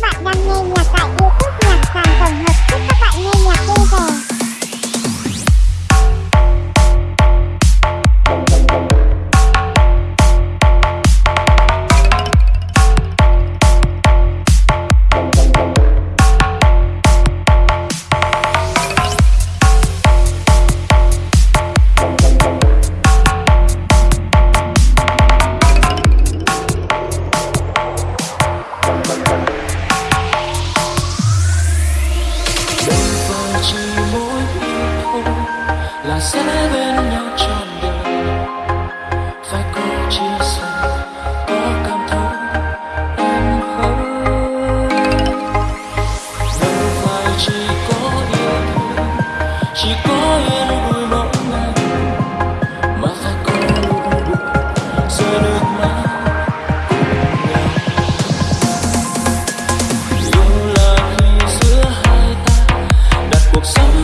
Các bạn đang nghe nhạc là sẽ bên nhau trọn đời. Phải cùng chia sẻ, có cảm thấu em không đâu phải chỉ có yêu thương, chỉ có yên vui mỗi ngày. Mà phải có lúc buồn, giờ được mãi. Yêu là khi giữa hai ta đặt cuộc sống